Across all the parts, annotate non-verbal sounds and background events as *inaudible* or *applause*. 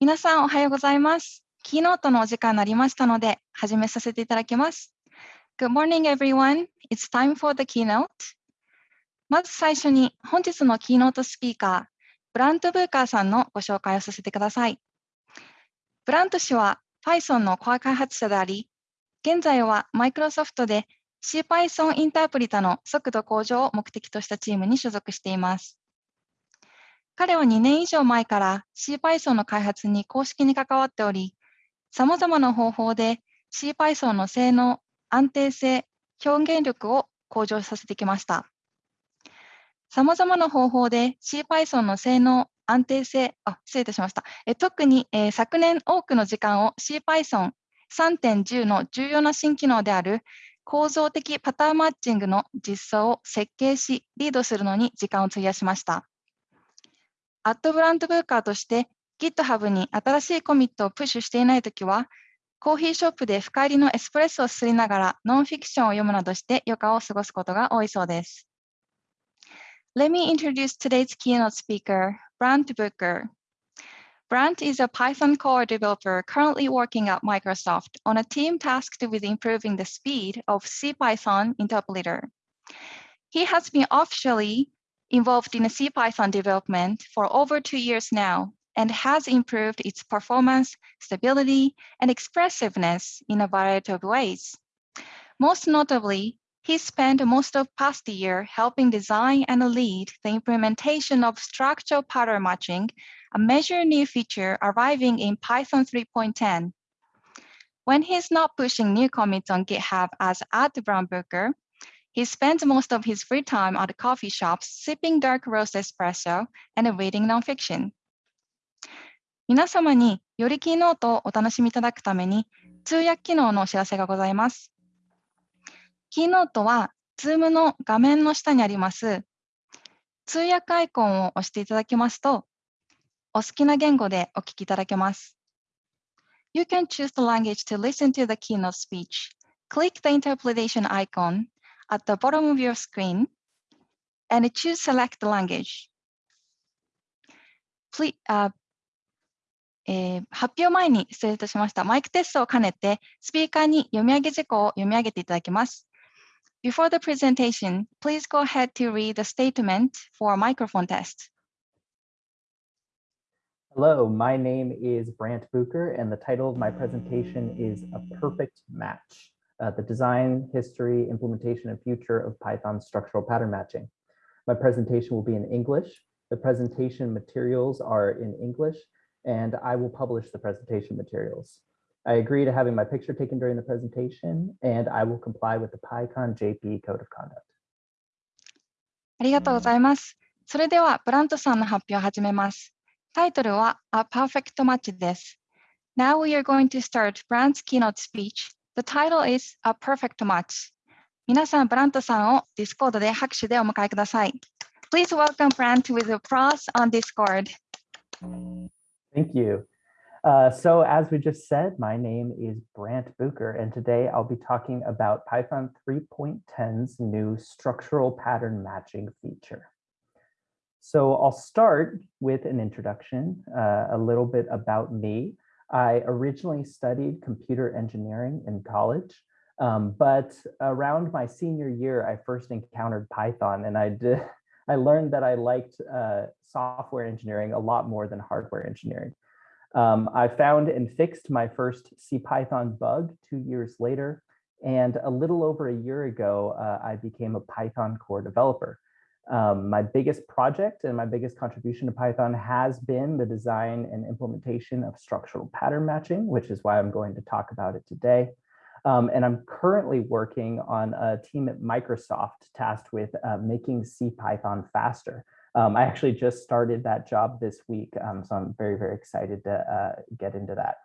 皆さんおはようございます。キーノートのお時間になりましたので、始めさせていただきます。Good morning, everyone. It's time for the keynote. まず最初に本日のキーノートスピーカー、ブラント・ブーカーさんのご紹介をさせてください。ブラント氏は Python のコア開発者であり、現在はマイクロソフトで CPython インタープリタの速度向上を目的としたチームに所属しています。彼は2年以上前から CPython の開発に公式に関わっており、様々な方法で CPython の性能、安定性、表現力を向上させてきました。様々な方法で CPython の性能、安定性、あ、失礼いたしました。え特に、えー、昨年多くの時間を CPython 3.10の重要な新機能である構造的パターンマッチングの実装を設計し、リードするのに時間を費やしました。アットブランドブーカーとして GitHub に新しいコミットをプッシュしていないときは、コーヒーショップで深入りのエスプレッソをすりながらノンフィクションを読むなどして余暇を過ごすことが多いそうです。Let me introduce today's keynote speaker, Brant Booker. Brant is a Python core developer currently working at Microsoft on a team tasked with improving the speed of CPython interpreter. He has been officially involved in CPython development for over two years now and has improved its performance, stability, and expressiveness in a variety of ways. Most notably, he spent most of past year helping design and lead the implementation of structural pattern matching, a major new feature arriving in Python 3.10. When he's not pushing new commits on GitHub as at Brown he spends most of his free time at coffee shops sipping dark roast espresso and reading nonfiction. 皆様によりキーノートをお楽しみいただくために通訳機能のお知らせがございます。キーノートは Zoom の画面の下にあります通訳アイコンを押していただきますとお好きな言語でお聞きいただけます。You can choose the language to listen to the keynote speech. Click the interpretation icon at the bottom of your screen and choose select the language. Please, uh, eh, えー、発表前に失礼いたしました。マイクテストを兼ねて、スピーカーに読み上げ事項を読み上げていただきます。Before the presentation, please go ahead to read the statement for microphone test. Hello, my name is Brandt Bucher, and the title of my presentation is A Perfect Match uh, the design, history, implementation, and future of Python structural pattern matching. My presentation will be in English. The presentation materials are in English, and I will publish the presentation materials. I agree to having my picture taken during the presentation, and I will comply with the PyCon JP Code of Conduct. ありがとうございます。それでは、ブラントさんの発表を始めます。タイトルは A Perfect Match です。Now we are going to start Brand's keynote speech the title is A Perfect Match. 皆さん、ブラントさんを Discord で拍手でお迎えください。Please welcome Brandt with applause on Discord. Thank you. Uh, so as we just said, my name is Brandt Bucher, and today I'll be talking about Python 3.10's new structural pattern matching feature. So I'll start with an introduction, uh, a little bit about me. I originally studied computer engineering in college, um, but around my senior year, I first encountered Python and I did, *laughs* I learned that I liked uh, software engineering a lot more than hardware engineering. Um, I found and fixed my first CPython bug two years later, and a little over a year ago, uh, I became a Python core developer. Um, my biggest project and my biggest contribution to Python has been the design and implementation of structural pattern matching, which is why I'm going to talk about it today. Um, and I'm currently working on a team at Microsoft tasked with uh, making CPython faster. Um, I actually just started that job this week, um, so I'm very, very excited to uh, get into that.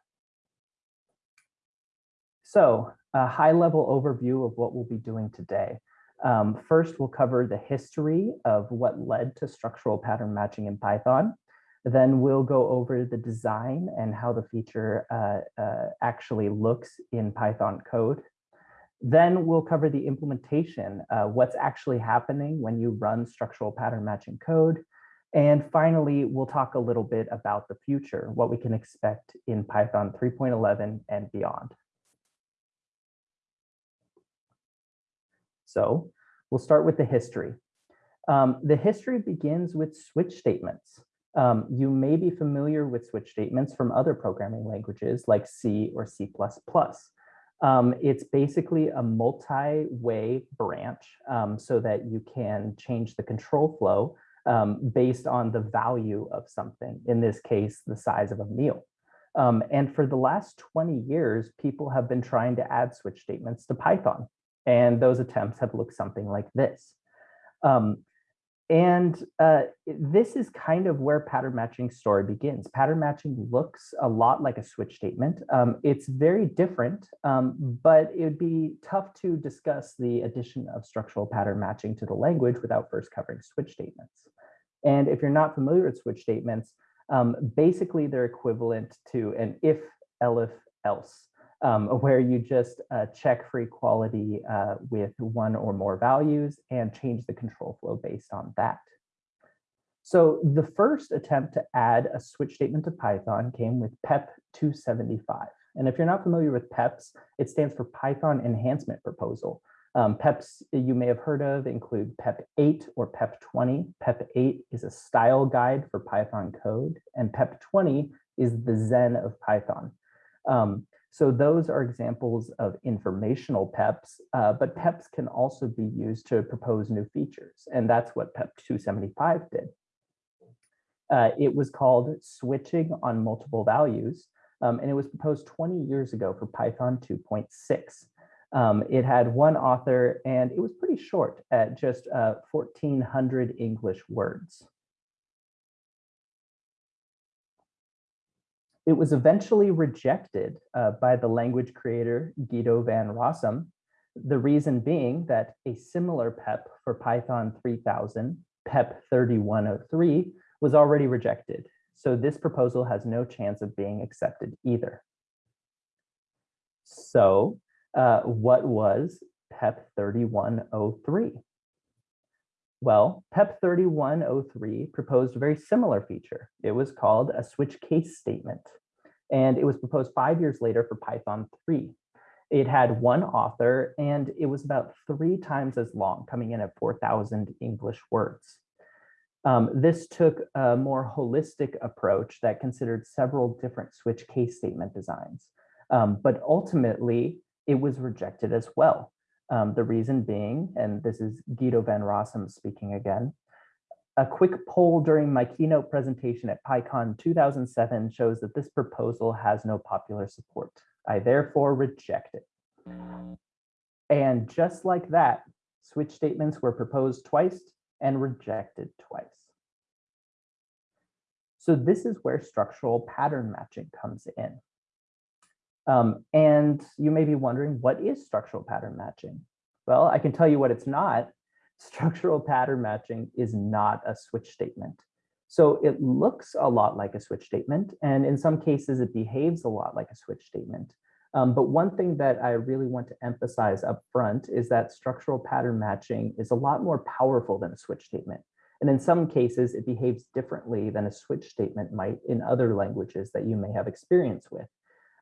So a high level overview of what we'll be doing today. Um, first, we'll cover the history of what led to structural pattern matching in Python. Then we'll go over the design and how the feature uh, uh, actually looks in Python code. Then we'll cover the implementation, uh, what's actually happening when you run structural pattern matching code. And finally, we'll talk a little bit about the future, what we can expect in Python 3.11 and beyond. So we'll start with the history. Um, the history begins with switch statements. Um, you may be familiar with switch statements from other programming languages like C or C++. Um, it's basically a multi-way branch um, so that you can change the control flow um, based on the value of something, in this case, the size of a meal. Um, and for the last 20 years, people have been trying to add switch statements to Python. And those attempts have looked something like this. Um, and uh, this is kind of where pattern matching story begins. Pattern matching looks a lot like a switch statement. Um, it's very different, um, but it would be tough to discuss the addition of structural pattern matching to the language without first covering switch statements. And if you're not familiar with switch statements, um, basically they're equivalent to an if, elif, else um, *laughs* where you just uh, check for equality uh, with one or more values and change the control flow based on that. So the first attempt to add a switch statement to Python came with PEP 275. And if you're not familiar with PEPs, it stands for Python Enhancement Proposal. Um, PEPs you may have heard of include PEP 8 or PEP 20. PEP 8 is a style guide for Python code, and PEP 20 is the Zen of Python. Um, so those are examples of informational PEPs, uh, but PEPs can also be used to propose new features. And that's what PEP 275 did. Uh, it was called switching on multiple values, um, and it was proposed 20 years ago for Python 2.6. Um, it had one author, and it was pretty short at just uh, 1,400 English words. It was eventually rejected uh, by the language creator Guido van Rossum, the reason being that a similar PEP for Python 3000, PEP 3103, was already rejected. So this proposal has no chance of being accepted either. So uh, what was PEP 3103? Well, PEP 3103 proposed a very similar feature. It was called a switch case statement, and it was proposed five years later for Python 3. It had one author, and it was about three times as long, coming in at 4,000 English words. Um, this took a more holistic approach that considered several different switch case statement designs. Um, but ultimately, it was rejected as well. Um, the reason being, and this is Guido van Rossum speaking again, a quick poll during my keynote presentation at PyCon 2007 shows that this proposal has no popular support. I therefore reject it. And just like that, switch statements were proposed twice and rejected twice. So this is where structural pattern matching comes in. Um, and you may be wondering, what is structural pattern matching? Well, I can tell you what it's not. *laughs* Structural pattern matching is not a switch statement. So it looks a lot like a switch statement, and in some cases it behaves a lot like a switch statement. Um, but one thing that I really want to emphasize up front is that structural pattern matching is a lot more powerful than a switch statement. And in some cases, it behaves differently than a switch statement might in other languages that you may have experience with.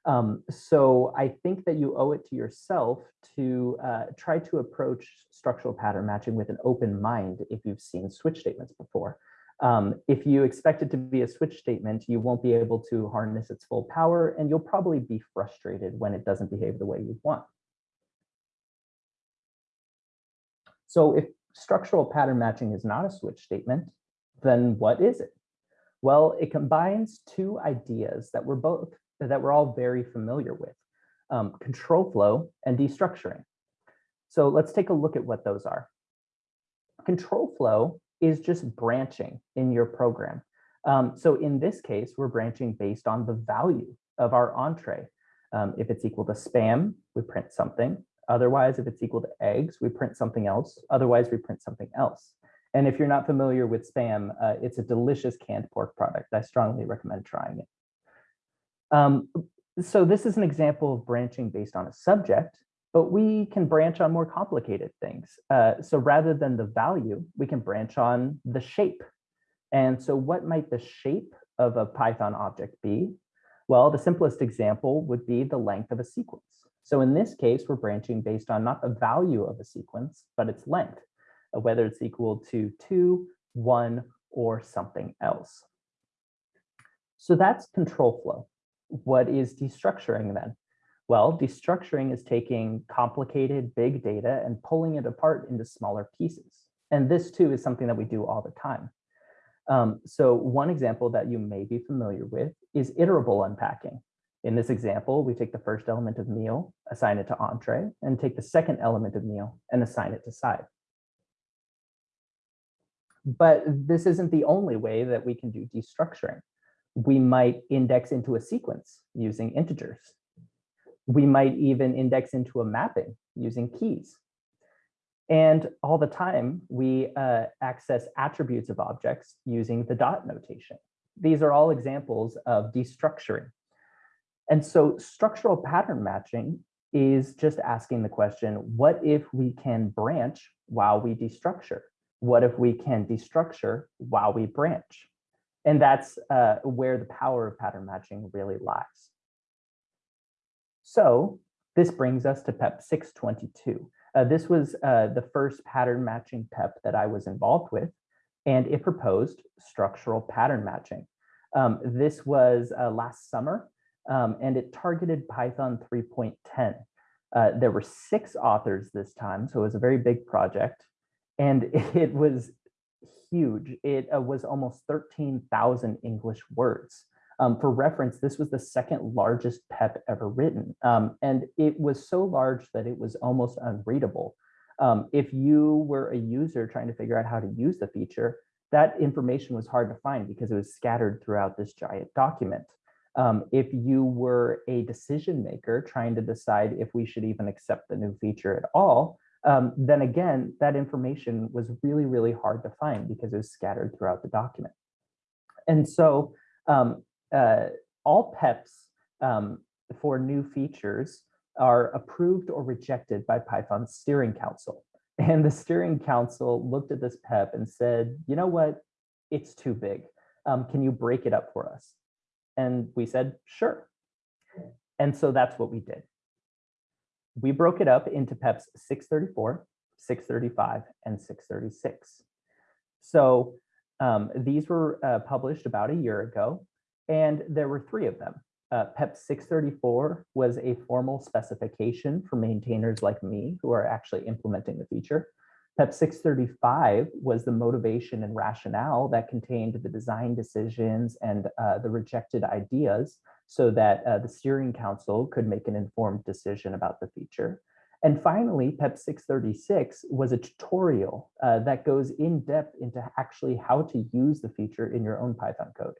Um, so I think that you owe it to yourself to uh, try to approach structural pattern matching with an open mind if you've seen switch statements before. Um, if you expect it to be a switch statement, you won't be able to harness its full power and you'll probably be frustrated when it doesn't behave the way you want. So if structural pattern matching is not a switch statement, then what is it? Well, it combines two ideas that were both that we're all very familiar with, um, control flow and destructuring. So let's take a look at what those are. Control flow is just branching in your program. Um, so in this case, we're branching based on the value of our entree. Um, if it's equal to spam, we print something. Otherwise, if it's equal to eggs, we print something else. Otherwise, we print something else. And if you're not familiar with spam, uh, it's a delicious canned pork product. I strongly recommend trying it. Um, so this is an example of branching based on a subject, but we can branch on more complicated things. Uh, so rather than the value, we can branch on the shape. And so what might the shape of a Python object be? Well, the simplest example would be the length of a sequence. So in this case, we're branching based on not the value of a sequence, but its length, uh, whether it's equal to two, one, or something else. So that's control flow. What is destructuring then? Well, destructuring is taking complicated big data and pulling it apart into smaller pieces. And this too is something that we do all the time. Um, so one example that you may be familiar with is iterable unpacking. In this example, we take the first element of meal, assign it to entree, and take the second element of meal and assign it to side. But this isn't the only way that we can do destructuring. We might index into a sequence using integers. We might even index into a mapping using keys. And all the time, we uh, access attributes of objects using the dot notation. These are all examples of destructuring. And so structural pattern matching is just asking the question, what if we can branch while we destructure? What if we can destructure while we branch? And that's uh, where the power of pattern matching really lies. So this brings us to PEP 622. Uh, this was uh, the first pattern matching PEP that I was involved with, and it proposed structural pattern matching. Um, this was uh, last summer, um, and it targeted Python 3.10. Uh, there were six authors this time, so it was a very big project, and *laughs* it was huge. It uh, was almost 13,000 English words. Um, for reference, this was the second largest PEP ever written, um, and it was so large that it was almost unreadable. Um, if you were a user trying to figure out how to use the feature, that information was hard to find because it was scattered throughout this giant document. Um, if you were a decision maker trying to decide if we should even accept the new feature at all, um, then again, that information was really, really hard to find because it was scattered throughout the document. And so um, uh, all PEPs um, for new features are approved or rejected by Python's steering council. *laughs* And the steering council looked at this PEP and said, you know what, it's too big. Um, can you break it up for us? And we said, sure. And so that's what we did. We broke it up into PEPs 634, 635, and 636. So um, these were uh, published about a year ago. And there were three of them. Uh, PEP 634 was a formal specification for maintainers like me who are actually implementing the feature. PEP 635 was the motivation and rationale that contained the design decisions and uh, the rejected ideas so that uh, the steering council could make an informed decision about the feature. And finally, PEP 636 was a tutorial uh, that goes in depth into actually how to use the feature in your own Python code.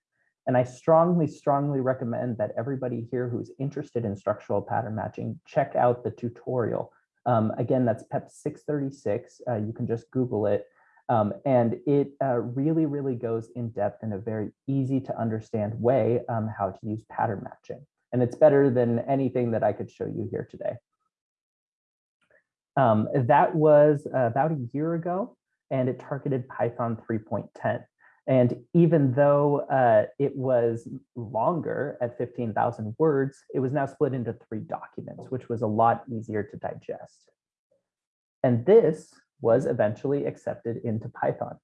And I strongly, strongly recommend that everybody here who's interested in structural pattern matching, check out the tutorial. Um, again, that's PEP 636. Uh, you can just Google it. Um, and it uh, really, really goes in depth in a very easy to understand way um, how to use pattern matching. And it's better than anything that I could show you here today. Um, that was uh, about a year ago, and it targeted Python 3.10. And even though uh, it was longer at 15,000 words, it was now split into three documents, which was a lot easier to digest. And this was eventually accepted into Python.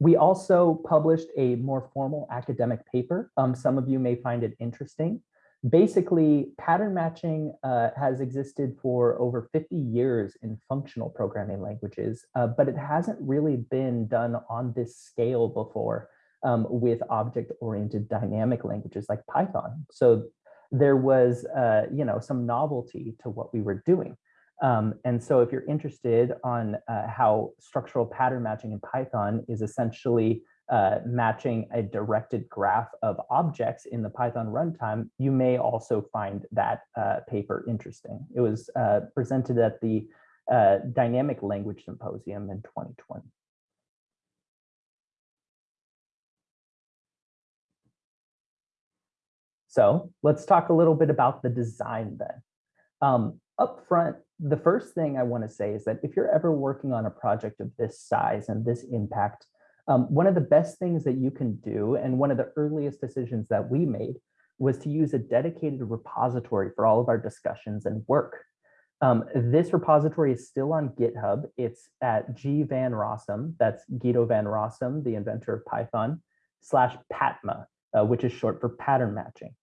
We also published a more formal academic paper. Um, some of you may find it interesting basically pattern matching uh, has existed for over 50 years in functional programming languages, uh, but it hasn't really been done on this scale before um, with object-oriented dynamic languages like Python. So there was, uh, you know, some novelty to what we were doing. Um, and so if you're interested on uh, how structural pattern matching in Python is essentially uh, matching a directed graph of objects in the Python runtime, you may also find that uh, paper interesting. It was uh, presented at the uh, Dynamic Language Symposium in 2020. So let's talk a little bit about the design then. Um, up front, the first thing I want to say is that if you're ever working on a project of this size and this impact, um, one of the best things that you can do, and one of the earliest decisions that we made, was to use a dedicated repository for all of our discussions and work. Um, this repository is still on GitHub. It's at G Van Rossum, that's Guido Van Rossum, the inventor of Python, slash PATMA, uh, which is short for pattern matching.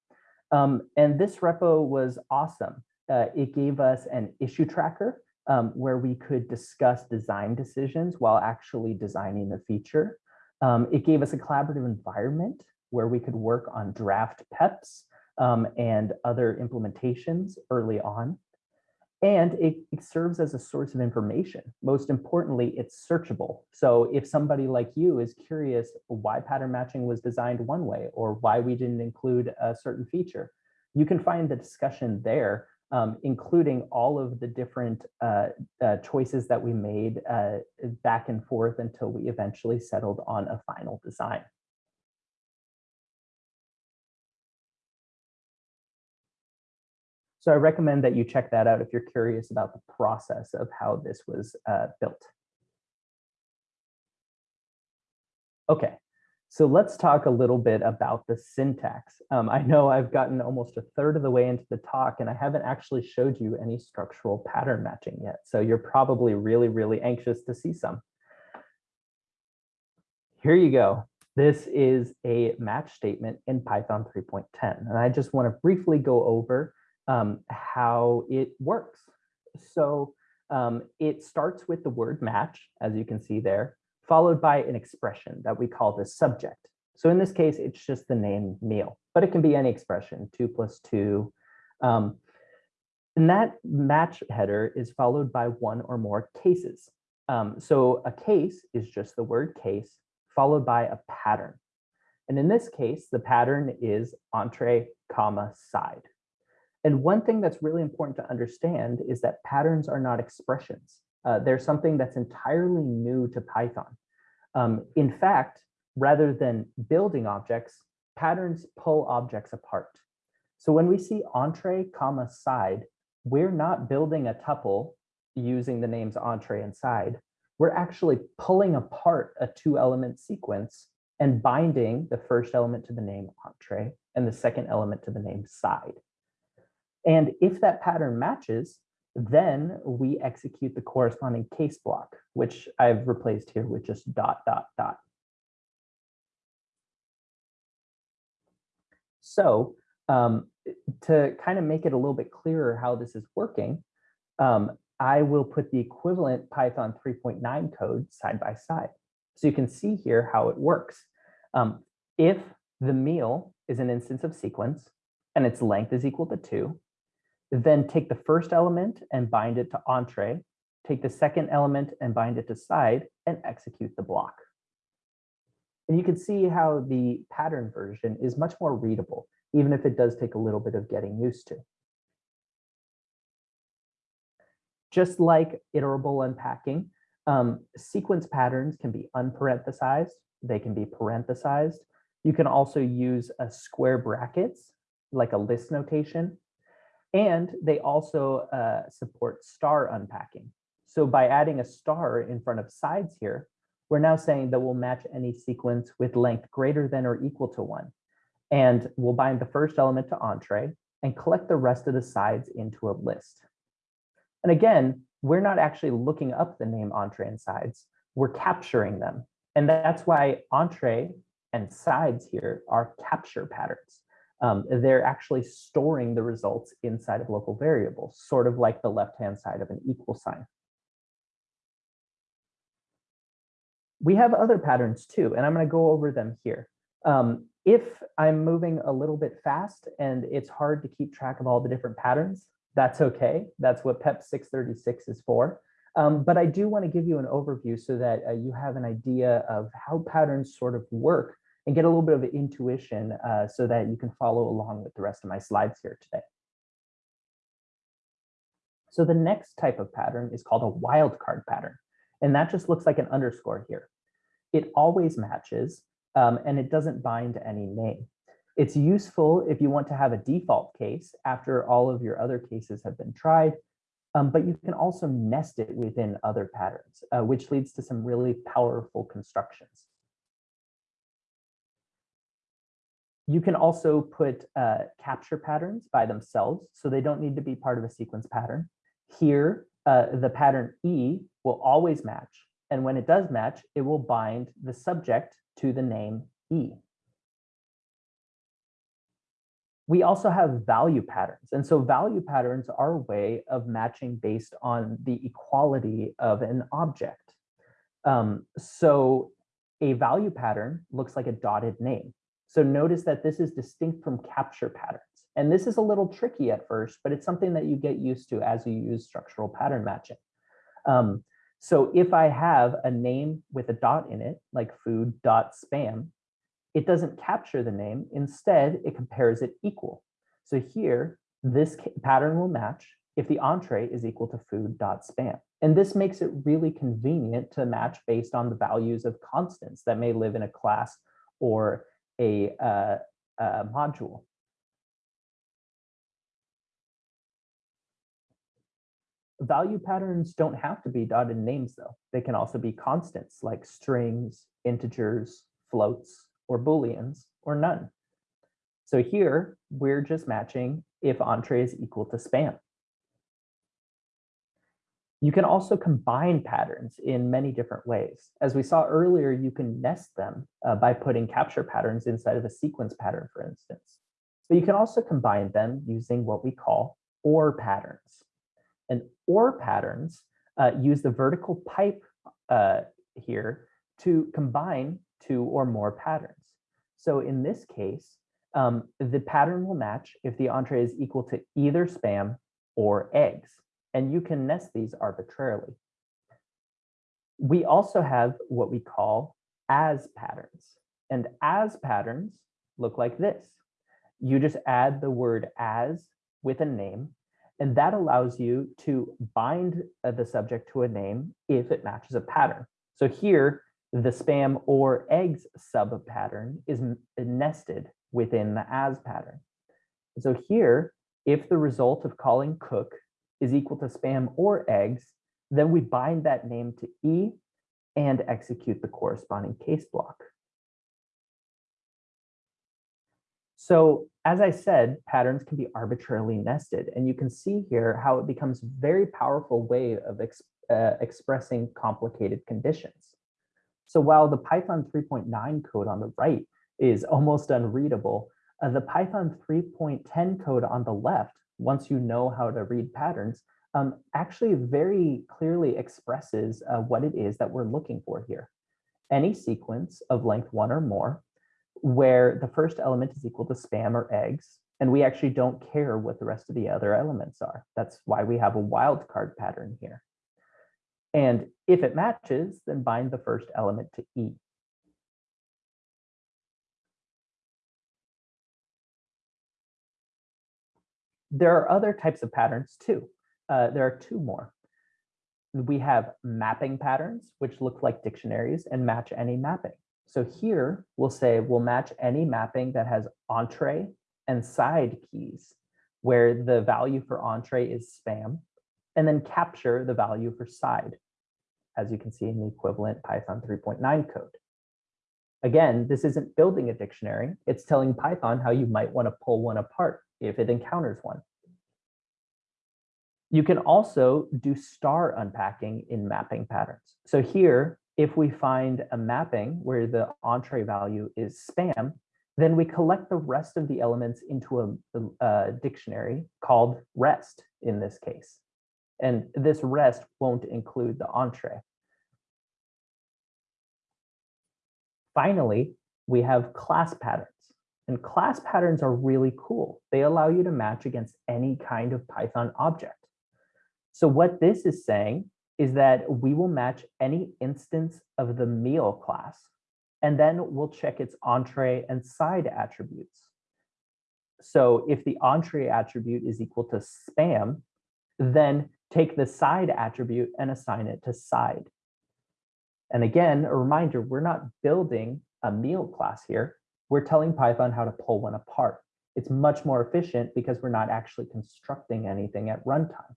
Um, and this repo was awesome. Uh, it gave us an issue tracker um, where we could discuss design decisions while actually designing the feature. Um, it gave us a collaborative environment where we could work on draft PEPs um, and other implementations early on. And it, it, serves as a source of information. Most importantly, it's searchable. So if somebody like you is curious why pattern matching was designed one way or why we didn't include a certain feature, you can find the discussion there, um, including all of the different uh, uh, choices that we made uh, back and forth until we eventually settled on a final design. So I recommend that you check that out if you're curious about the process of how this was uh, built. Okay, so let's talk a little bit about the syntax. Um, I know I've gotten almost a third of the way into the talk and I haven't actually showed you any structural pattern matching yet. So you're probably really, really anxious to see some. Here you go. This is a match statement in Python 3.10. And I just want to briefly go over um, how it works. So um, it starts with the word match, as you can see there, followed by an expression that we call the subject. So in this case, it's just the name meal, but it can be any expression, two plus two. Um, and that match header is followed by one or more cases. Um, so a case is just the word case followed by a pattern. And in this case, the pattern is entree, comma, side. And one thing that's really important to understand is that patterns are not expressions. Uh, they're something that's entirely new to Python. Um, in fact, rather than building objects, patterns pull objects apart. So when we see entree, comma, side, we're not building a tuple using the names entree and side. We're actually pulling apart a two element sequence and binding the first element to the name entree and the second element to the name side. And if that pattern matches, then we execute the corresponding case block, which I've replaced here with just dot, dot, dot. So um, to kind of make it a little bit clearer how this is working, um, I will put the equivalent Python 3.9 code side by side. So you can see here how it works. Um, if the meal is an instance of sequence and its length is equal to two, then take the first element and bind it to entree, take the second element and bind it to side, and execute the block. And you can see how the pattern version is much more readable, even if it does take a little bit of getting used to. Just like iterable unpacking, um, sequence patterns can be unparenthesized, they can be parenthesized. You can also use a square brackets, like a list notation, and they also uh, support star unpacking. So by adding a star in front of sides here, we're now saying that we'll match any sequence with length greater than or equal to one. And we'll bind the first element to entree and collect the rest of the sides into a list. And again, we're not actually looking up the name entree and sides, we're capturing them. And that's why entree and sides here are capture patterns um, they're actually storing the results inside of local variables, sort of like the left-hand side of an equal sign. We have other patterns too, and I'm going to go over them here. Um, if I'm moving a little bit fast and it's hard to keep track of all the different patterns, that's okay. That's what PEP 636 is for. Um, but I do want to give you an overview so that uh, you have an idea of how patterns sort of work and get a little bit of intuition uh, so that you can follow along with the rest of my slides here today. So the next type of pattern is called a wildcard pattern. And that just looks like an underscore here. It always matches um, and it doesn't bind to any name. It's useful if you want to have a default case after all of your other cases have been tried. um, but you can also nest it within other patterns, uh, which leads to some really powerful constructions. You can also put uh, capture patterns by themselves, so they don't need to be part of a sequence pattern. Here, uh, the pattern E will always match. And when it does match, it will bind the subject to the name E. We also have value patterns. And so value patterns are a way of matching based on the equality of an object. Um, so a value pattern looks like a dotted name. So notice that this is distinct from capture patterns. And this is a little tricky at first, but it's something that you get used to as you use structural pattern matching. Um, so if I have a name with a dot in it, like food dot spam, it doesn't capture the name. Instead, it compares it equal. So here, this pattern will match if the entree is equal to food dot spam. And this makes it really convenient to match based on the values of constants that may live in a class or a, uh, a module. Value patterns don't have to be dotted names though. They can also be constants like strings, integers, floats, or booleans, or none. So here we're just matching if entree is equal to spam. You can also combine patterns in many different ways. As we saw earlier, you can nest them uh, by putting capture patterns inside of a sequence pattern, for instance. But you can also combine them using what we call OR patterns. And OR patterns uh, use the vertical pipe uh, here to combine two or more patterns. So in this case, um, the pattern will match if the entree is equal to either spam or eggs, and you can nest these arbitrarily. We also have what we call as patterns, and as patterns look like this. You just add the word as with a name, and that allows you to bind uh, the subject to a name if it matches a pattern. So here, the spam or eggs sub pattern is nested within the as pattern. So here, if the result of calling cook is equal to spam or eggs, then we bind that name to E and execute the corresponding case block. So as I said, patterns can be arbitrarily nested, and you can see here how it becomes a very powerful way of uh, expressing complicated conditions. So while the Python 3.9 code on the right is almost unreadable, uh, the Python 3.10 code on the left, once you know how to read patterns, um, actually very clearly expresses uh, what it is that we're looking for here. Any sequence of length one or more, where the first element is equal to spam or eggs, and we actually don't care what the rest of the other elements are. That's why we have a wildcard pattern here. And if it matches, then bind the first element to E. There are other types of patterns too. Uh, there are two more. We have mapping patterns, which look like dictionaries and match any mapping. So here we'll say we'll match any mapping that has entree and side keys, where the value for entree is spam, and then capture the value for side as you can see in the equivalent Python 3.9 code. Again, this isn't building a dictionary. It's telling Python how you might want to pull one apart if it encounters one. You can also do star unpacking in mapping patterns. So here, if we find a mapping where the entree value is spam, then we collect the rest of the elements into a, a, dictionary called rest in this case. And this rest won't include the entree. Finally, we have class patterns. And class patterns are really cool. They allow you to match against any kind of Python object. So what this is saying is that we will match any instance of the meal class, and then we'll check its entree and side attributes. So if the entree attribute is equal to spam, then take the side attribute and assign it to side. And again, a reminder, we're not building a meal class here. We're telling Python how to pull one apart. It's much more efficient because we're not actually constructing anything at runtime.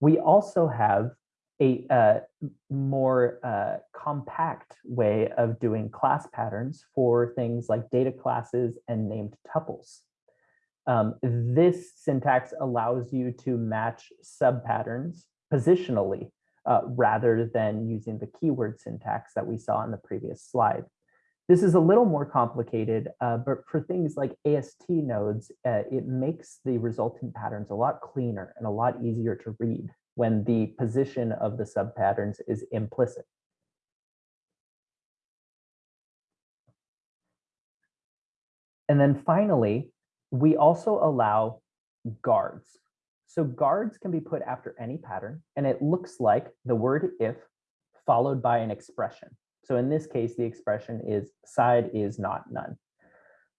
We also have a uh, more uh, compact way of doing class patterns for things like data classes and named tuples. Um, this syntax allows you to match subpatterns positionally uh, rather than using the keyword syntax that we saw in the previous slide. This is a little more complicated, uh, but for things like AST nodes, uh, it makes the resultant patterns a lot cleaner and a lot easier to read when the position of the subpatterns is implicit. And then finally, we also allow guards. So guards can be put after any pattern, and it looks like the word if followed by an expression. So in this case, the expression is side is not none.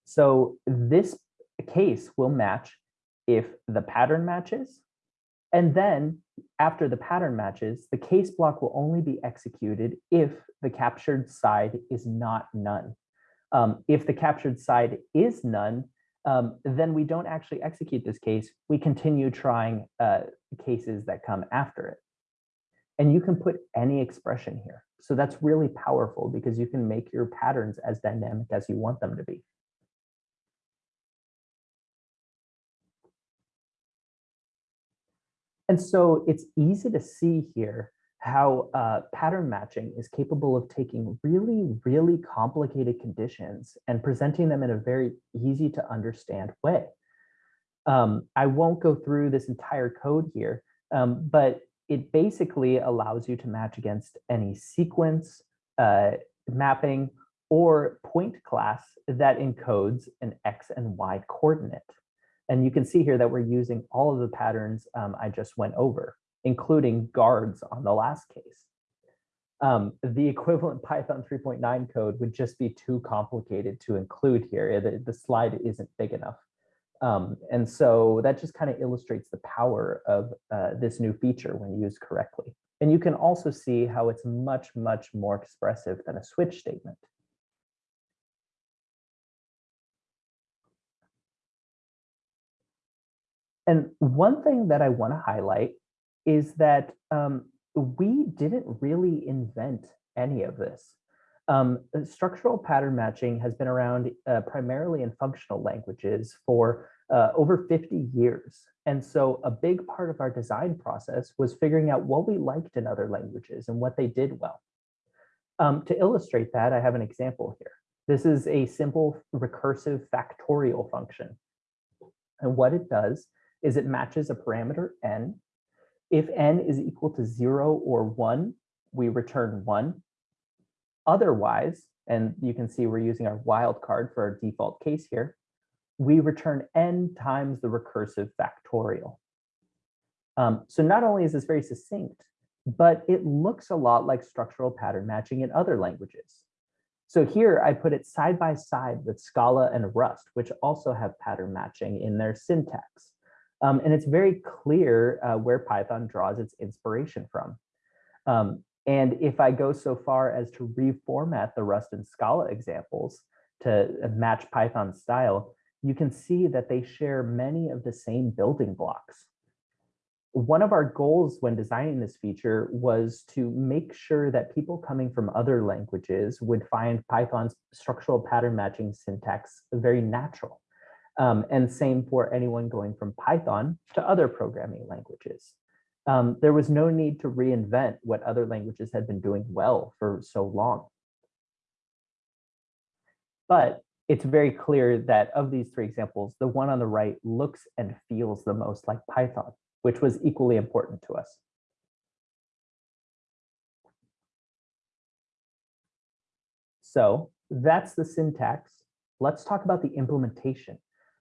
So this case will match if the pattern matches, and then after the pattern matches, the case block will only be executed if the captured side is not none. Um, if the captured side is none, um, then we don't actually execute this case. We continue trying uh, cases that come after it. And you can put any expression here. So that's really powerful because you can make your patterns as dynamic as you want them to be. And so it's easy to see here how uh, pattern matching is capable of taking really, really complicated conditions and presenting them in a very easy to understand way. Um, I won't go through this entire code here, um, but it basically allows you to match against any sequence, uh, mapping, or point class that encodes an X and Y coordinate. And you can see here that we're using all of the patterns um, I just went over, including guards on the last case. Um, the equivalent *laughs* Python 3.9 code would just be too complicated to include here. The, the slide isn't big enough. Um, and so that just kind of illustrates the power of uh, this new feature when used correctly. And you can also see how it's much, much more expressive than a switch statement. And one thing that I want to highlight is that um, we didn't really invent any of this. Um, structural pattern matching has been around uh, primarily in functional languages for uh, over 50 years. And so a big part of our design process was figuring out what we liked in other languages and what they did well. Um, to illustrate that, I have an example here. This is a simple recursive factorial function. And what it does is it matches a parameter n. If n is equal to zero or one, we return one. Otherwise, and you can see we're using our wildcard for our default case here, we return n times the recursive factorial. Um, so not only is this very succinct, but it looks a lot like structural pattern matching in other languages. So here I put it side by side with Scala and Rust, which also have pattern matching in their syntax. Um, and it's very clear uh, where Python draws its inspiration from. Um, and if I go so far as to reformat the Rust and Scala examples to uh, match Python style, you can see that they share many of the same building blocks. One of our goals when designing this feature was to make sure that people coming from other languages would find Python's structural pattern matching syntax very natural. Um, and same for anyone going from Python to other programming languages. Um, there was no need to reinvent what other languages had been doing well for so long. But it's very clear that of these three examples, the one on the right looks and feels the most like Python, which was equally important to us. So that's the syntax. Let's talk about the implementation.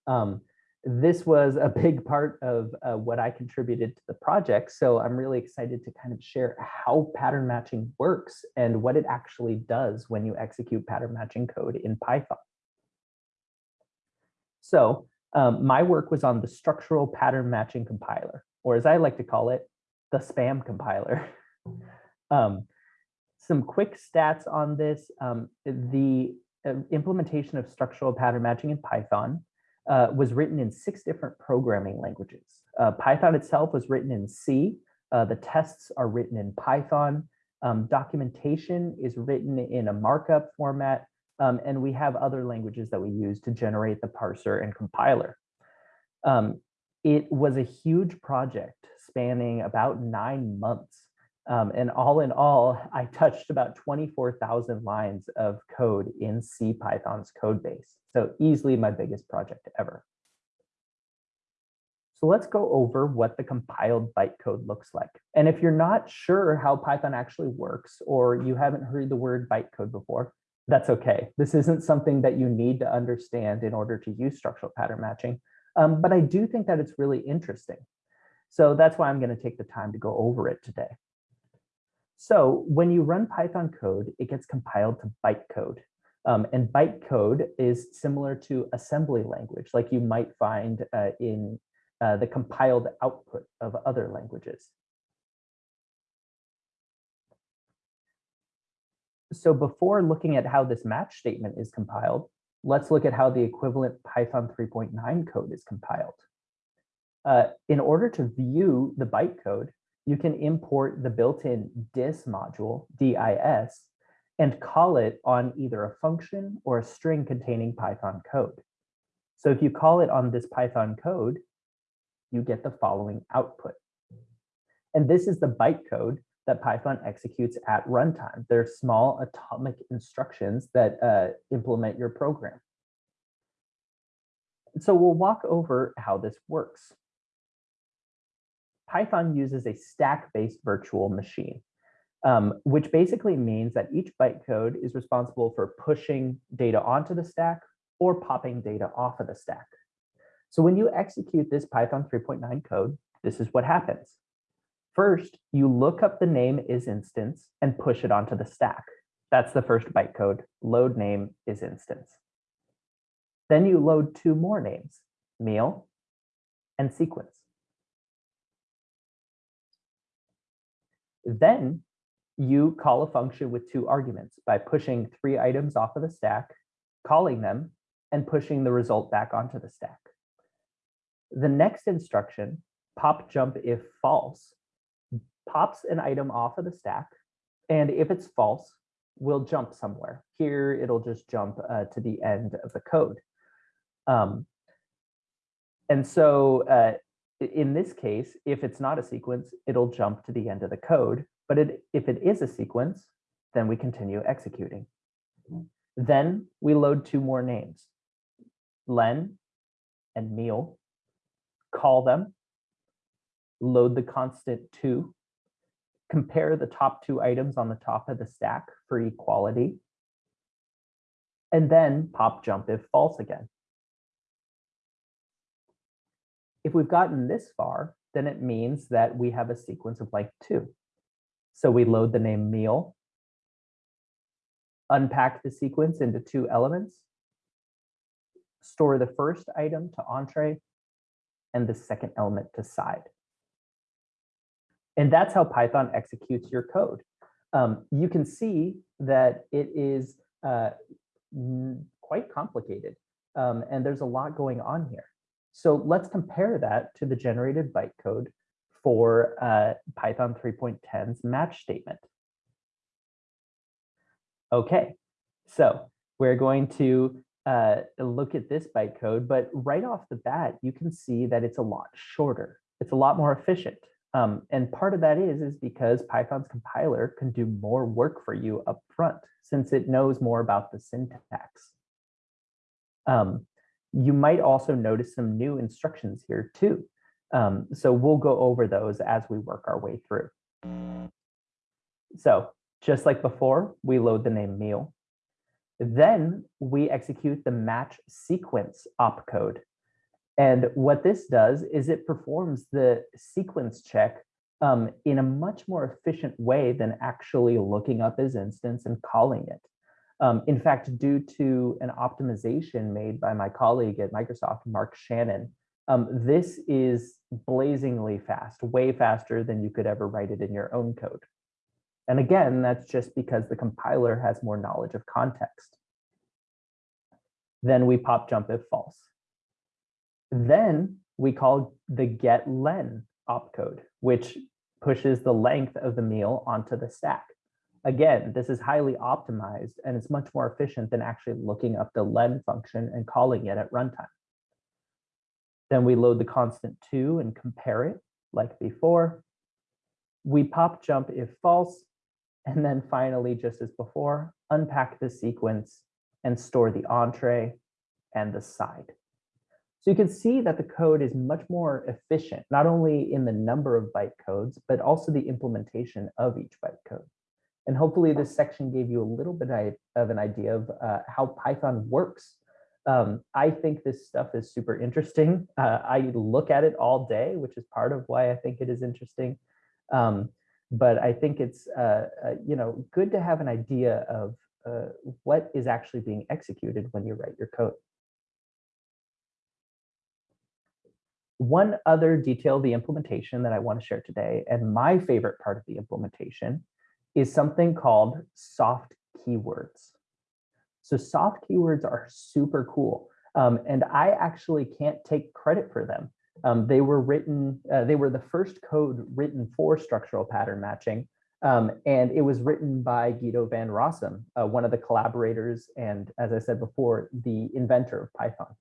Um, this was a big part of uh, what I contributed to the project. So I'm really excited to kind of share how pattern matching works and what it actually does when you execute pattern matching code in Python. So um, my work was on the structural pattern matching compiler, or as I like to call it, the spam compiler. *laughs* um, some quick stats on this. Um, the uh, implementation of structural pattern matching in Python uh, was written in six different programming languages. Uh, Python itself was written in C, Uh, the tests are written in Python. Um, documentation is written in a markup format. Um, and we have other languages that we use to generate the parser and compiler. Um, it was a huge project spanning about nine months. Um, and all in all, I touched about 24,000 lines of code in CPython's code base. So easily my biggest project ever. So let's go over what the compiled bytecode looks like. And if you're not sure how Python actually works, or you haven't heard the word bytecode before, that's okay. This isn't something that you need to understand in order to use structural pattern matching. Um, but I do think that it's really interesting. So that's why I'm going to take the time to go over it today. So when you run Python code, it gets compiled to bytecode. Um, and bytecode is similar to assembly language, like you might find uh, in uh, the compiled output of other languages. So before looking at how this match statement is compiled, let's look at how the equivalent Python 3.9 code is compiled. Uh, in order to view the bytecode, you can import the built-in dis module, DIS, and call it on either a function or a string containing Python code. So if you call it on this Python code, you get the following output. And this is the bytecode that Python executes at runtime. They're small atomic instructions that uh, implement your program. So we'll walk over how this works. Python uses a stack-based virtual machine, um, which basically means that each bytecode is responsible for pushing data onto the stack or popping data off of the stack. So when you execute this Python 3.9 code, this is what happens. First, you look up the name is instance and push it onto the stack. That's the first bytecode, load name is instance. Then you load two more names, meal and sequence. Then you call a function with two arguments by pushing three items off of the stack, calling them, and pushing the result back onto the stack. The next instruction, pop jump if false, pops an item off of the stack. And if it's false, we'll jump somewhere. Here, it'll just jump uh, to the end of the code. Um, and so uh, in this case, if it's not a sequence, it'll jump to the end of the code. But it, if it is a sequence, then we continue executing. Then we load two more names, len and meal, call them, load the constant two, compare the top two items on the top of the stack for equality, and then pop jump if false again. If we've gotten this far, then it means that we have a sequence of like two. So we load the name meal, unpack the sequence into two elements, store the first item to entree, and the second element to side. And that's how Python executes your code. Um, you can see that it is uh, quite complicated um, and there's a lot going on here. So let's compare that to the generated bytecode for uh, Python 3.10's match statement. Okay, so we're going to uh, look at this bytecode, but right off the bat, you can see that it's a lot shorter. It's a lot more efficient. Um, and part of that is, is because Python's compiler can do more work for you up front since it knows more about the syntax. Um, you might also notice some new instructions here too. Um, so we'll go over those as we work our way through. So just like before, we load the name meal. Then we execute the match sequence opcode and what this does is it performs the sequence check um, in a much more efficient way than actually looking up isinstance and calling it. Um, in fact, due to an optimization made by my colleague at Microsoft, Mark Shannon, um, this is blazingly fast, way faster than you could ever write it in your own code. And again, that's just because the compiler has more knowledge of context. Then we pop jump if false. Then we call the get len opcode, which pushes the length of the meal onto the stack. Again, this is highly optimized and it's much more efficient than actually looking up the len function and calling it at runtime. Then we load the constant two and compare it like before. We pop jump if false, and then finally, just as before, unpack the sequence and store the entree and the side. So you can see that the code is much more efficient, not only in the number of byte codes, but also the implementation of each byte code. And hopefully this section gave you a little bit of an idea of uh, how Python works. Um, I think this stuff is super interesting. Uh, I look at it all day, which is part of why I think it is interesting. Um, but I think it's uh, uh you know good to have an idea of uh, what is actually being executed when you write your code. One other detail of the implementation that I want to share today, and my favorite part of the implementation, is something called soft keywords. So soft keywords are super cool. Um, and I actually can't take credit for them. Um, they were written, uh, they were the first code written for structural pattern matching. Um, and it was written by Guido van Rossum, uh, one of the collaborators and, as I said before, the inventor of Python.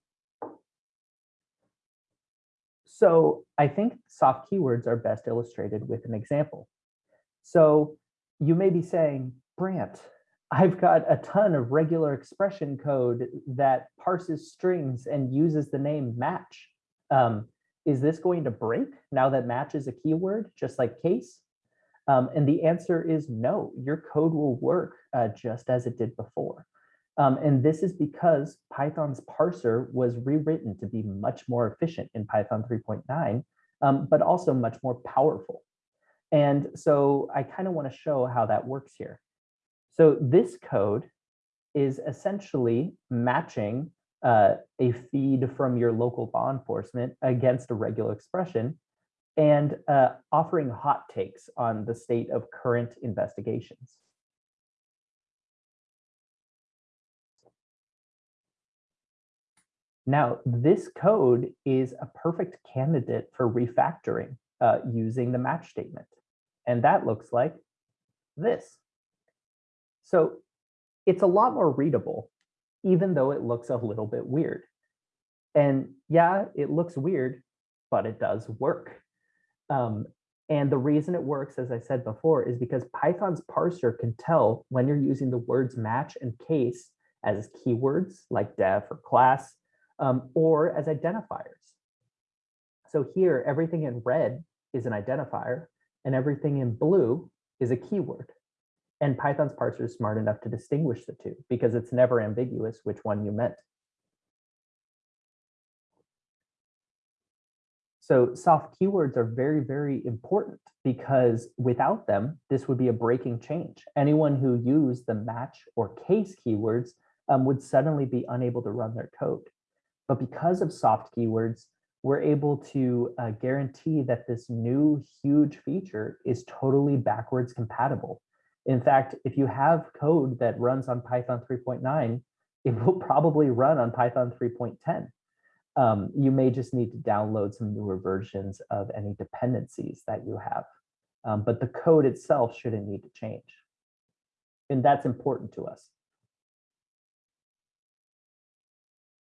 So I think soft keywords are best illustrated with an example. So you may be saying, Brandt, I've got a ton of regular expression code that parses strings and uses the name match. Um, is this going to break now that match is a keyword, just like case? Um, and the answer is no, your code will work uh, just as it did before. Um, and this is because Python's parser was rewritten to be much more efficient in Python 3.9, um, but also much more powerful. And so I kind of want to show how that works here. So this code is essentially matching uh, a feed from your local law enforcement against a regular expression and uh, offering hot takes on the state of current investigations. Now, this code is a perfect candidate for refactoring uh, using the match statement. And that looks like this. So it's a lot more readable, even though it looks a little bit weird. And yeah, it looks weird, but it does work. Um, and the reason it works, as I said before, is because Python's parser can tell when you're using the words match and case as keywords like def or class, um, or as identifiers. So here, everything in red is an identifier, and everything in blue is a keyword. And Python's parser is smart enough to distinguish the two because it's never ambiguous which one you meant. So soft keywords are very, very important because without them, this would be a breaking change. Anyone who used the match or case keywords um, would suddenly be unable to run their code. But because of soft keywords, we're able to uh, guarantee that this new huge feature is totally backwards compatible. In fact, if you have code that runs on Python 3.9, it will probably run on Python 3.10. Um, you may just need to download some newer versions of any dependencies that you have. Um, but the code itself shouldn't need to change. And that's important to us.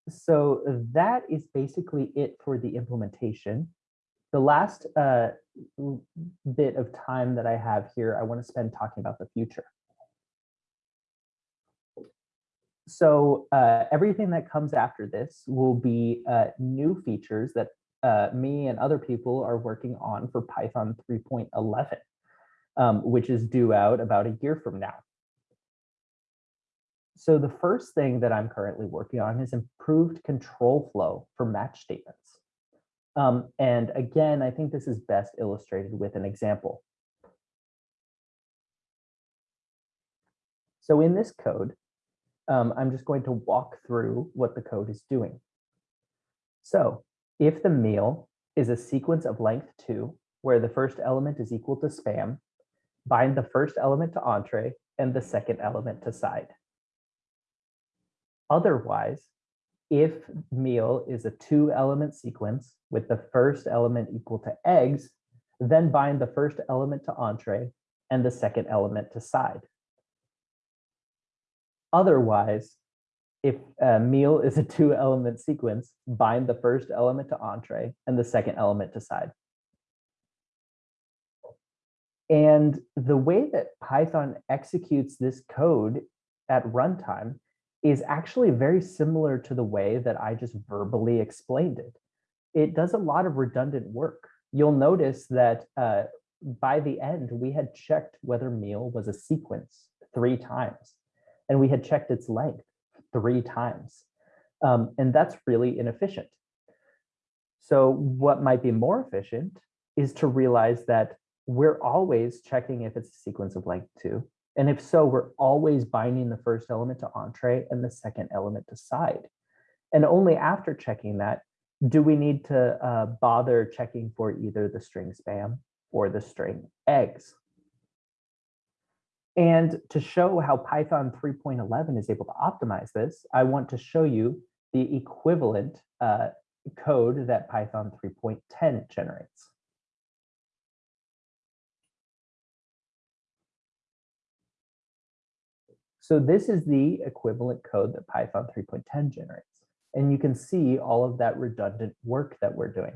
So that is basically it for the implementation. The last uh, bit of time that I have here, I want to spend talking about the future. So uh, everything that comes after this will be uh, new features that uh, me and other people are working on for Python 3.11, um, which is due out about a year from now. So the first thing that I'm currently working on is improved control flow for match statements. Um, and again, I think this is best illustrated with an example. So in this code, um, I'm just going to walk through what the code is doing. So if the meal is a sequence of length two, where the first element is equal to spam, bind the first element to entree and the second element to side. Otherwise, if meal is a two element sequence with the first element equal to eggs, then bind the first element to entree and the second element to side. Otherwise, if a meal is a *laughs* two element sequence, bind the first element to entree and the second element to side. And the way that Python executes this code at runtime is actually very similar to the way that I just verbally explained it. It does a lot of redundant work. You'll notice that uh, by the end, we had checked whether meal was a sequence three times, and we had checked its length three times. Um, and that's really inefficient. So what might be more efficient is to realize that we're always checking if it's a sequence of length two. And if so, we're always binding the first element to entree and the second element to side. And only after checking that, do we need to uh, bother checking for either the string spam or the string eggs. And to show how Python 3.11 is able to optimize this, I want to show you the equivalent uh, code that Python 3.10 generates. So this is the equivalent code that Python 3.10 generates. And you can see all of that redundant work that we're doing.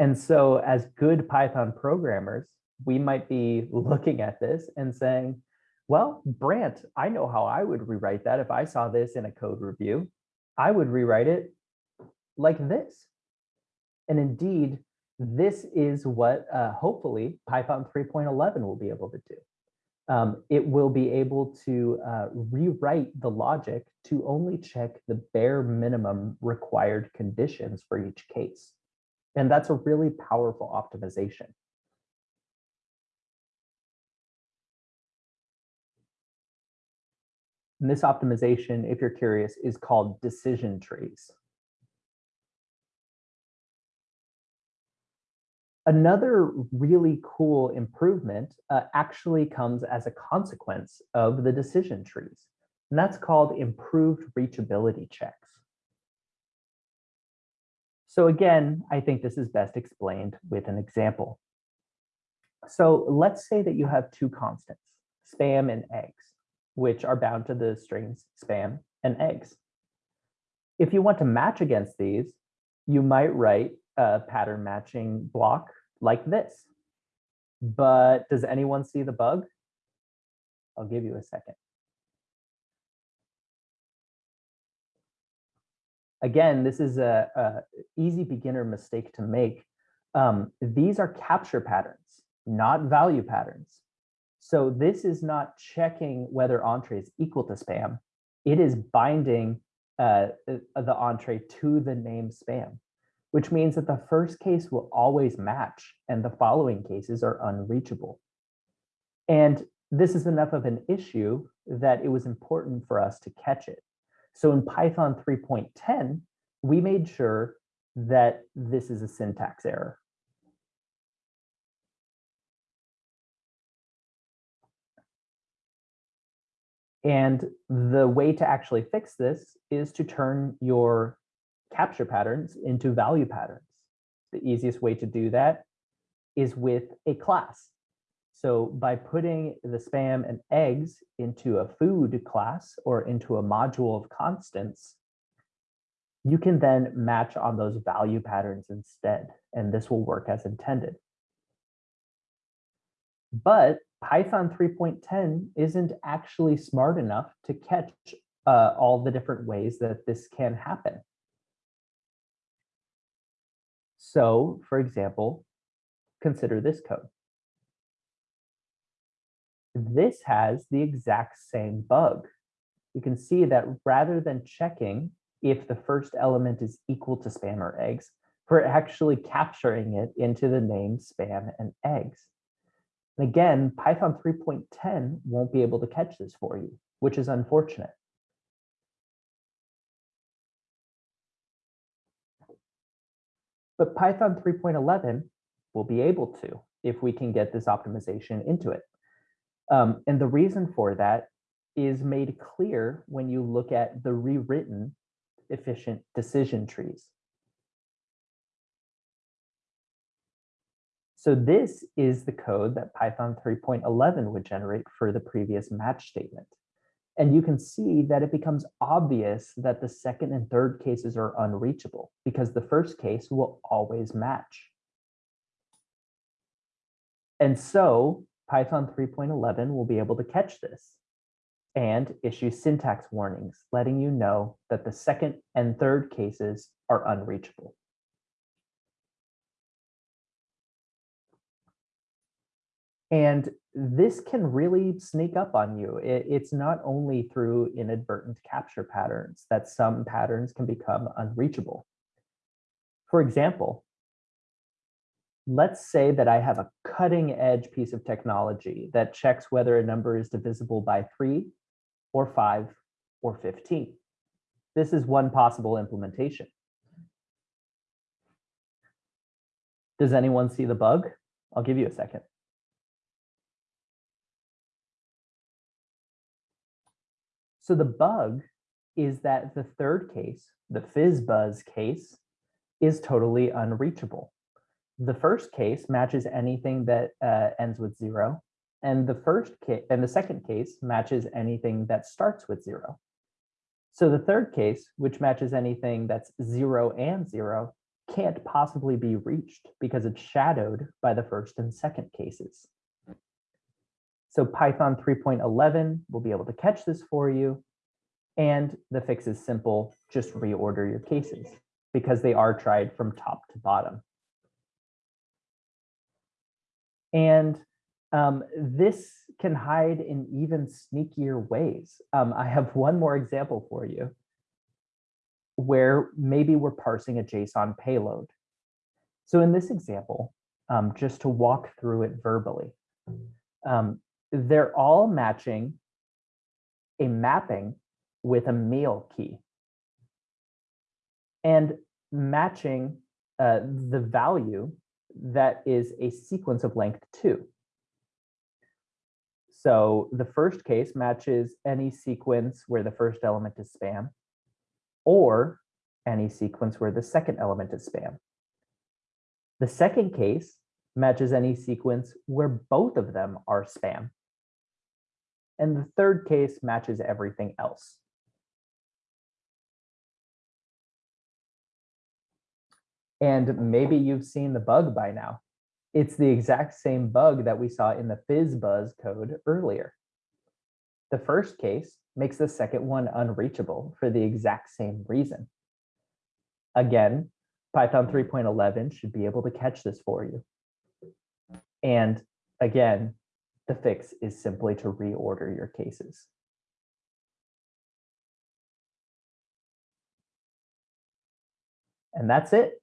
And so as good Python programmers, we might be looking at this and saying, well, Brandt, I know how I would rewrite that if I saw this in a code review. I would rewrite it like this. And indeed, this is what uh, hopefully Python 3.11 will be able to do. Um, it will be able to uh, rewrite the logic to only check the bare minimum required conditions for each case. And that's a really powerful optimization. And this optimization, if you're curious, is called decision trees. Another really cool improvement uh, actually comes as a consequence of the decision trees, and that's called improved reachability checks. So again, I think this is best explained with an example. So let's say that you have two constants, spam and eggs, which are bound to the strings spam and eggs. If you want to match against these, you might write a pattern matching block like this. But does anyone see the bug? I'll give you a second. again, this is a, a easy beginner mistake to make. Um, these are capture patterns, not value patterns. So this is not checking whether entree is equal to spam. It is binding uh, the entree to the name spam, which means that the first case will always match and the following cases are unreachable. And this is enough of an issue that it was important for us to catch it. So in Python 3.10, we made sure that this is a syntax error. And the way to actually fix this is to turn your capture patterns into value patterns. The easiest way to do that is with a class. So by putting the spam and eggs into a food class or into a module of constants, you can then match on those value patterns instead, and this will work as intended. But Python 3.10 isn't actually smart enough to catch uh, all the different ways that this can happen. So, for example, consider this code this has the exact same bug. You can see that rather than checking if the first element is equal to spam or eggs, we're actually capturing it into the name spam and eggs. And again, Python 3.10 won't be able to catch this for you, which is unfortunate. But Python 3.11 will be able to if we can get this optimization into it. Um, and the reason for that is made clear when you look at the rewritten efficient decision trees. So this is the code that Python 3.11 would generate for the previous match statement. And you can see that it becomes obvious that the second and third cases are unreachable because the first case will always match. And so Python 3.11 will be able to catch this and issue syntax warnings, letting you know that the second and third cases are unreachable. And this can really sneak up on you. It, it's not only through inadvertent capture patterns that some patterns can become unreachable. For example, let's say that I have a cutting edge piece of technology that checks whether a number is divisible by three or five or 15. This is one possible implementation. Does anyone see the bug? I'll give you a second. So the bug is that the third case, the FizzBuzz case, is totally unreachable. The first case matches anything that uh, ends with zero, and the first and the second case matches anything that starts with zero. So the third case, which matches anything that's zero and zero, can't possibly be reached because it's shadowed by the first and second cases. So Python 3.11 will be able to catch this for you. And the fix is simple, just reorder your cases because they are tried from top to bottom. And um, this can hide in even sneakier ways. Um, I have one more example for you where maybe we're parsing a JSON payload. So in this example, um, just to walk through it verbally, um, they're all matching a mapping with a meal key and matching uh, the value that is a sequence of length two. So the first case matches any sequence where the first element is spam or any sequence where the second element is spam. The second case matches any sequence where both of them are spam. And the third case matches everything else. And maybe you've seen the bug by now. It's the exact same bug that we saw in the FizzBuzz code earlier. The first case makes the second one unreachable for the exact same reason. Again, Python 3.11 should be able to catch this for you. And again, the fix is simply to reorder your cases. And that's it.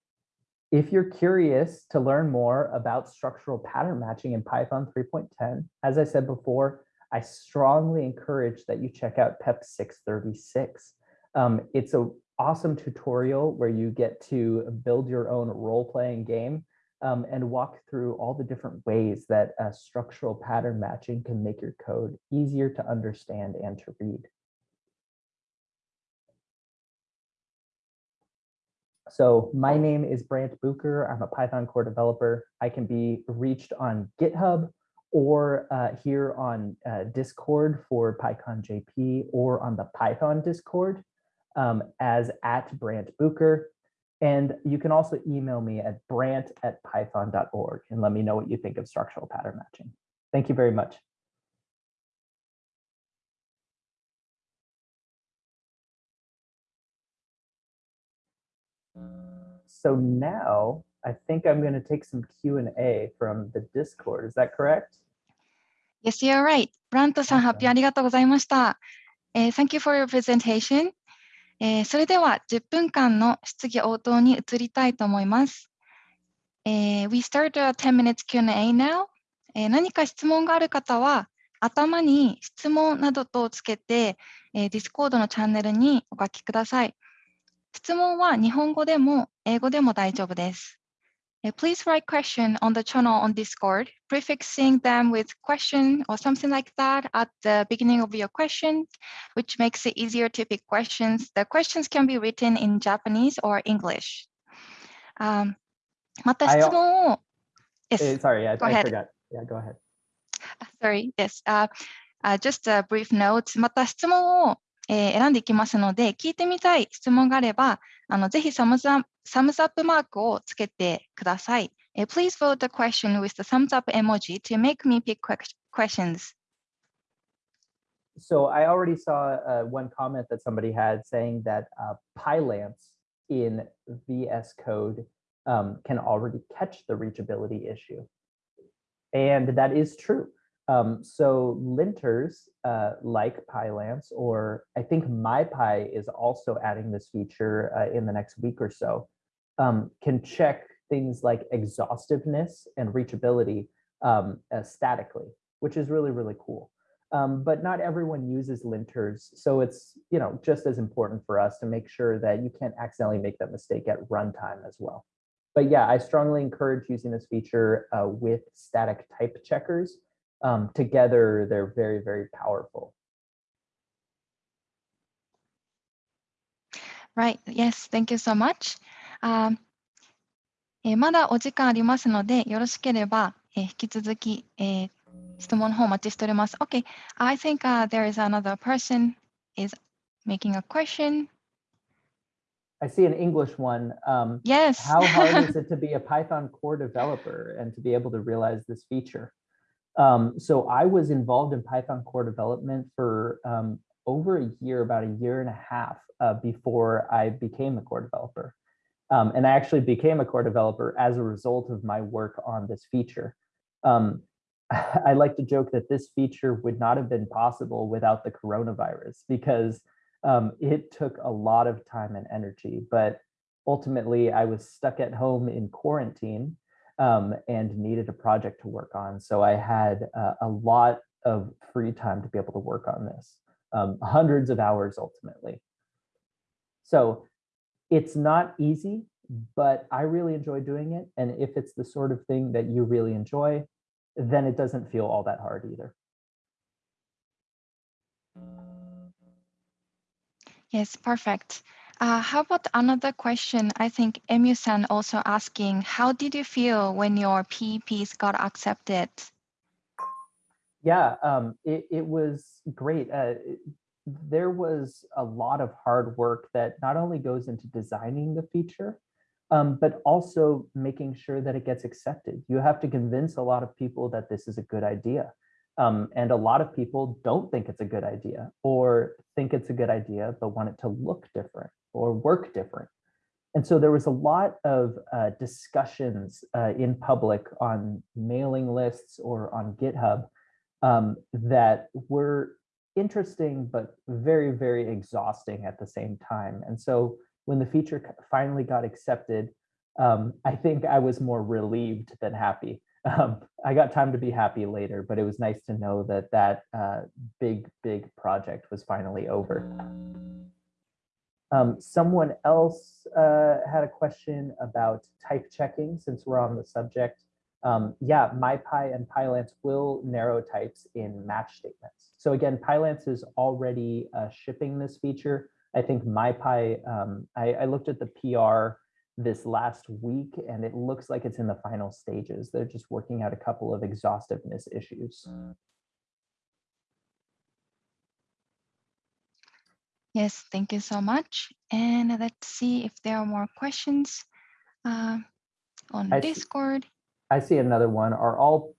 If you're curious to learn more about structural pattern matching in Python 3.10, as I said before, I strongly encourage that you check out PEP 636. Um, it's an awesome tutorial where you get to build your own role-playing game um, and walk through all the different ways that structural pattern matching can make your code easier to understand and to read. So my name is Brandt Bucher. I'm a Python core developer. I can be reached on GitHub or uh, here on uh, Discord for PyCon JP or on the Python Discord um, as at Brandt Bucher. And you can also email me at brandt at python.org and let me know what you think of structural pattern matching. Thank you very much. So now I think I'm going to take some Q&A from the Discord. Is that correct? Yes, you're right. Branto-san, 発表ありがとうございました。Uh, thank you for your presentation. えー、それでは10分間の質疑応答に移りたいと思います。えー、We start a 10 minutes Q&A now、えー。何か質問がある方は頭に質問などとつけて、えー、Discord のチャンネルにお書きください。質問は日本語でも英語でも大丈夫です。Please write question on the channel on Discord, prefixing them with question or something like that at the beginning of your question, which makes it easier to pick questions. The questions can be written in Japanese or English. Um, また質問を Yes. Eh, sorry, I, Go I ahead. forgot. Yeah, go ahead. Sorry, yes. Uh, uh, just a brief note. また質問を、えー選んでいきますので、聞いてみたい質問があれば、あのぜひサムズアッ プサムズアップマークをつけてください。えー Please vote the question with the thumbs up emoji to make me pick que- questions. So I already saw uh, one comment that somebody had saying that uh, Pylance in VS Code um, can already catch the reachability issue. And that is true. Um, so linters uh, like Pylance, or I think MyPy is also adding this feature uh, in the next week or so, um, can check things like exhaustiveness and reachability um, uh, statically, which is really, really cool. Um, but not everyone uses linters. So it's, you know, just as important for us to make sure that you can't accidentally make that mistake at runtime as well. But yeah, I strongly encourage using this feature uh, with static type checkers Um, together, they're very, very powerful. Right. Yes. Thank you so much. Um, えーまだお時間ありますので、よろしければ、えー引き続き、えー質問の方お待ちしております。Okay. I think、uh, there is another person is making a question. I see an English one. Um, Yes. how hard is *laughs* it to be a Python core developer and to be able to realize this feature? Um, so I was involved in Python core development for um, over a year, about a year and a half uh, before I became a core developer. Um, and I actually became a core developer as a result of my work on this feature. Um, *laughs* I like to joke that this feature would not have been possible without the coronavirus because um, it took a lot of time and energy, but ultimately I was stuck at home in quarantine um, and needed a project to work on. So I had uh, a lot of free time to be able to work on this, um, hundreds of hours ultimately. So it's not easy, but I really enjoy doing it. And if it's the sort of thing that you really enjoy, then it doesn't feel all that hard either. Yes, perfect. Uh, how about another question? I think Emu-san also asking, how did you feel when your PEPs got accepted? Yeah, um, it, it was great. Uh, there was a lot of hard work that not only goes into designing the feature, um, but also making sure that it gets accepted. You have to convince a lot of people that this is a good idea. Um, and a lot of people don't think it's a good idea or think it's a good idea, but want it to look different or work different. And so there was a lot of uh, discussions uh, in public on mailing lists or on GitHub um, that were interesting, but very, very exhausting at the same time. And so when the feature finally got accepted, um, I think I was more relieved than happy. Um, I got time to be happy later, but it was nice to know that that uh, big, big project was finally over. Um, someone else uh, had a question about type checking since we're on the subject. Um, yeah, MyPy and Pylance will narrow types in match statements. So again, Pylance is already uh, shipping this feature. I think MyPy, um, I, I looked at the PR this last week and it looks like it's in the final stages. They're just working out a couple of exhaustiveness issues. Yes, thank you so much. And let's see if there are more questions uh, on I see- Discord. I see another one. Are all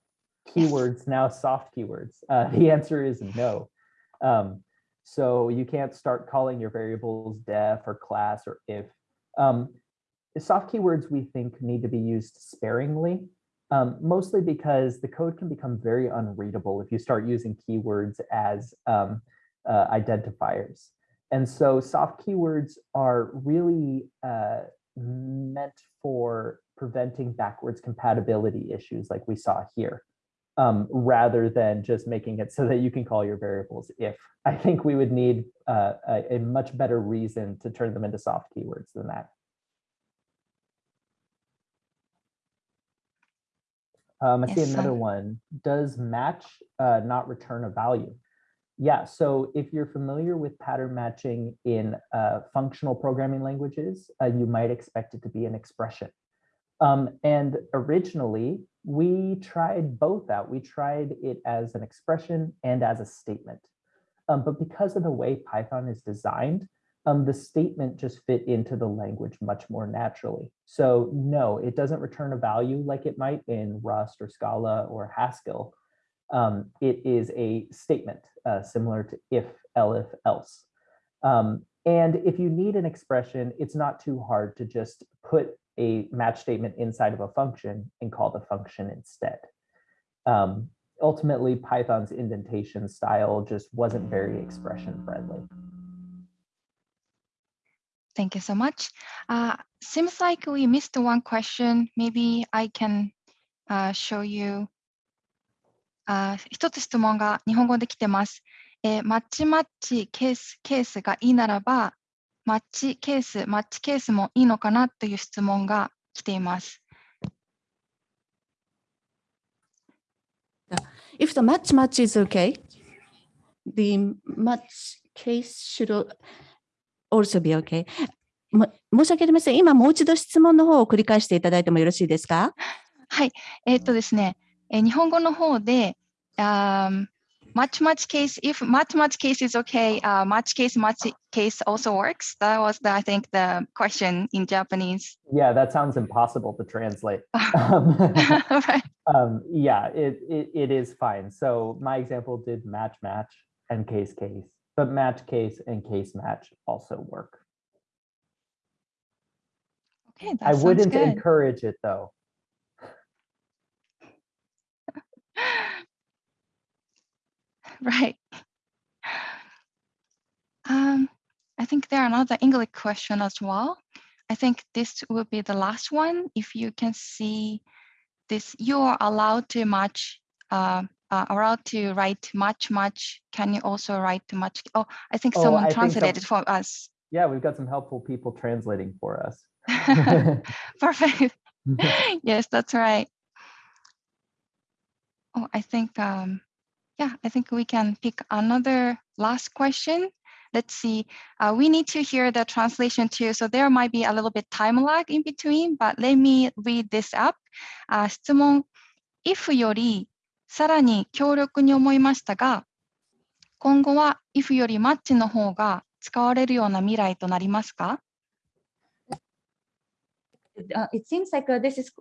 keywords now soft keywords? *laughs* Uh, the answer is no. Um, so you can't start calling your variables def or class or if. Um, soft keywords we think need to be used sparingly, um, mostly because the code can become very unreadable if you start using keywords as um, uh, identifiers. And so soft keywords are really uh, meant for preventing backwards compatibility issues like we saw here, um, rather than just making it so that you can call your variables if. I think we would need uh, a, a much better reason to turn them into soft keywords than that. Um, I see another one. Does match uh, not return a value? Yeah, so if you're familiar with pattern matching in uh, functional programming languages, uh, you might expect it to be an expression. Um, and originally, we tried both out. We tried it as an expression and as a statement. Um, but because of the way Python is designed, um, the statement just fit into the language much more naturally. So no, it doesn't return a value like it might in Rust or Scala or Haskell. Um, it is a statement uh, similar to if, elif, else. Um, and if you need an expression, it's not too hard to just put a match statement inside of a function and call the function instead. Um, ultimately, Python's indentation style just wasn't very expression friendly. Thank you so much. Uh, seems like we missed one question. Maybe I can uh, show you. あ一つ質問が日本語で来てます。えーマッチマッチケースケースがいいならば、マッチケース、マッチケースもいいのかなという質問が来ています。If the match match is okay, the match case should also be okay. も申し訳ありません。今もう一度質問の方を繰り返していただいてもよろしいですか？はい、えーっとですね、えー日本語の方で、um, much much case, if much much case is okay, uh, much case much case also works. That was, the, I think, the question in Japanese. Yeah, that sounds impossible to translate. *laughs* Um, *laughs* right. um, yeah, it, it, it is fine. So my example did match match and case case, but match case and case match also work. Okay, that I sounds wouldn't good. encourage it though. *laughs* Right. Um, I think there are another English question as well. I think this will be the last one. If you can see this, you are allowed to match, uh, uh, allowed to write much, much. Can you also write much? Oh, I think Oh, I someone think some- translated for us. Yeah, we've got some helpful people translating for us. *laughs* Perfect. *laughs* yes, that's right. Oh, I think, um, yeah, I think we can pick another last question. Let's see. Uh, we need to hear the translation too, so there might be a little bit time lag in between, but let me read this up. あ質問、if よりさらに強力に思いましたが、今後は if より match の方が使われるような未来となりますか uh, it seems like uh, this is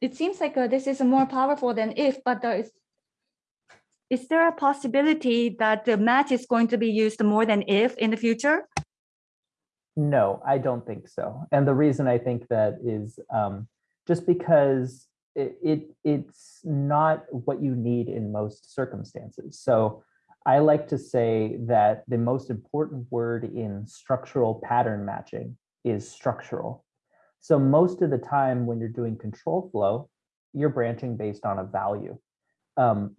it seems like uh, this is more powerful than if, but is is there a possibility that the match is going to be used more than if in the future? No, I don't think so. And the reason I think that is um, just because it, it it's not what you need in most circumstances. So I like to say that the most important word in structural pattern matching is structural. So most of the time when you're doing control flow, you're branching based on a value. Um,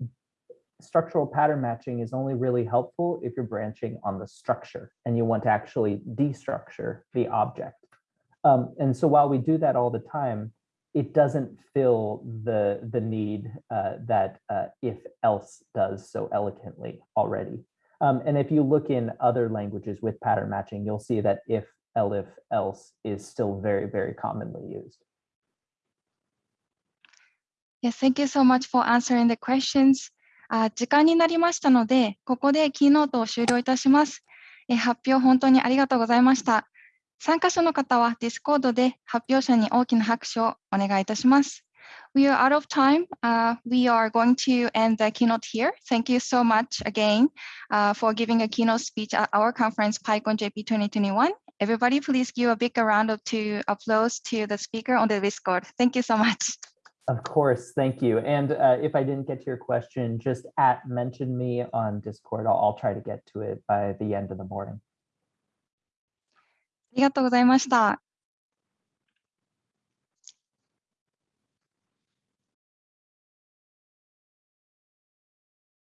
structural pattern matching is only really helpful if you're branching on the structure and you want to actually destructure the object. Um, and so while we do that all the time, it doesn't fill the, the need uh, that uh, if else does so eloquently already. Um, and if you look in other languages with pattern matching, you'll see that if, elif, else is still very, very commonly used. Yes, thank you so much for answering the questions. あ時間になりましたので、ここでキーノートを終了いたします。え発表本当にありがとうございました。参加者の方は Discord で発表者に大きな拍手をお願いいたします。We are out of time. Uh, we are going to end the keynote here. Thank you so much again uh, for giving a keynote speech at our conference, PyCon JP 2021. Everybody, please give a big round of to applause to the speaker on the Discord. Thank you so much. Of course, thank you. And uh, if I didn't get to your question, just at mention me on Discord. I'll, I'll try to get to it by the end of the morning. ありがとうございました。